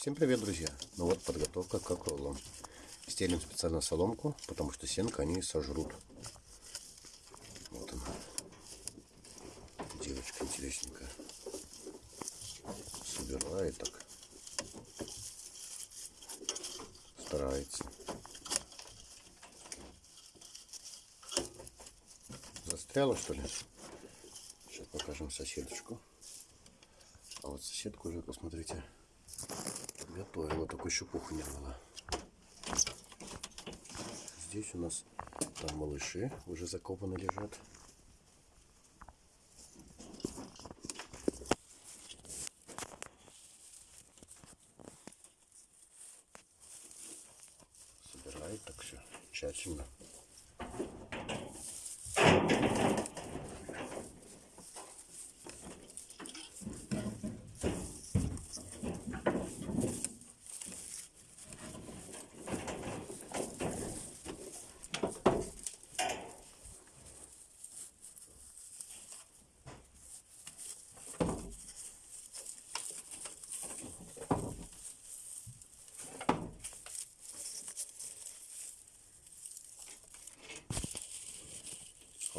Всем привет, друзья! Ну вот подготовка к окролам. Стелим специально соломку, потому что сенка они сожрут. Вот она. Девочка интересненькая. Собирает так. Старается. Застряла что ли? Сейчас покажем соседочку. А вот соседку уже, посмотрите, готовила, такой щепуху не рвала. Здесь у нас там малыши уже закопаны лежат. Собирает так все тщательно.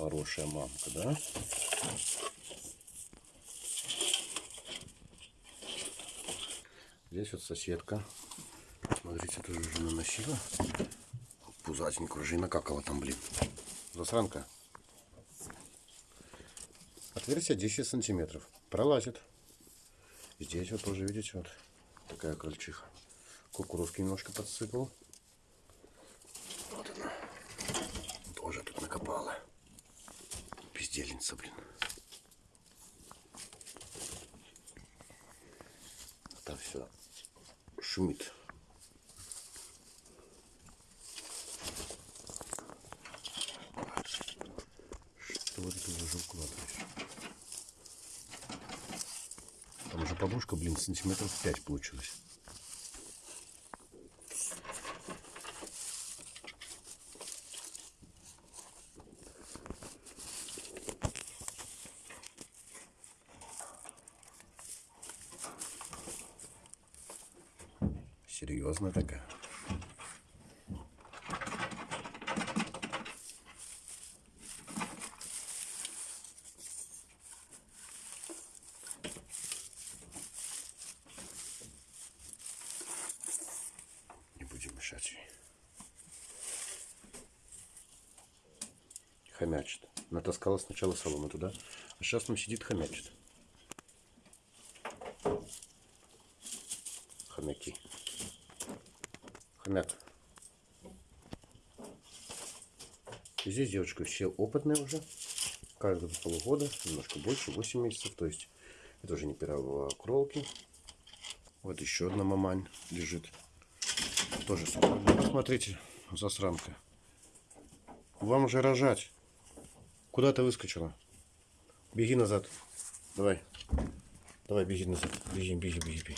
Хорошая мамка, да? Здесь вот соседка. Смотрите, тоже уже наносила. Пузатенькую уже и накакала там, блин. Засранка. Отверстие 10 сантиметров. Пролазит. Здесь вот тоже, видите, вот такая крольчиха. Кукурузки немножко подсыпал. Вот она. Тоже тут накопала. Бездельница, блин. Там все шумит. Что вот это уже укладываешь? Там уже подушка, блин, сантиметров 5 получилось. Серьезно такая. Не будем мешать ей. Хомячит. Натаскала сначала соломы туда, а сейчас там сидит хомячит. Хомяки. И здесь девочка все опытные уже. Каждого полугода, немножко больше, 8 месяцев. То есть это уже не первого кролки. Вот еще одна мамань лежит. Тоже супер. Посмотрите, засранка. Вам уже рожать. Куда ты выскочила? Беги назад. Давай. Давай, беги назад. Беги, беги, беги, беги.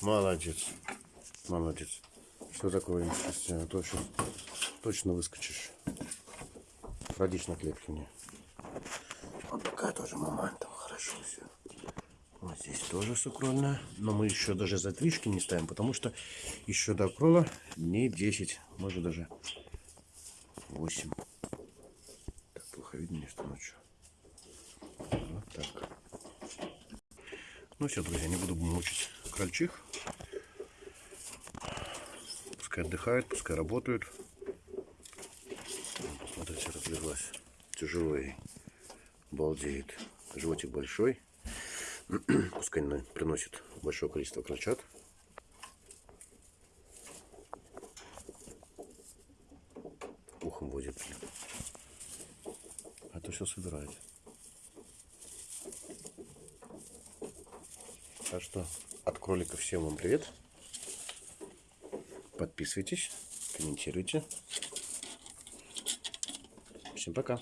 Молодец. Молодец. Что такое? А то сейчас точно выскочишь. Родись на клетке мне. Вот такая тоже мамань там хорошо все. Вот здесь тоже сукрольная. Но мы еще даже задвижки не ставим, потому что еще до крола дней 10, может даже 8. Так, плохо видно мне, что ночью. Вот так. Ну все, друзья, не буду мучить крольчих. Пускай отдыхают, пускай работают. Посмотрите, разлеглась. Тяжело ей. Балдеет. Животик большой. Пускай приносит большое количество крольчат. Ухом водит. А то все собирает. Так что от кролика всем вам привет. Подписывайтесь, комментируйте. Всем пока.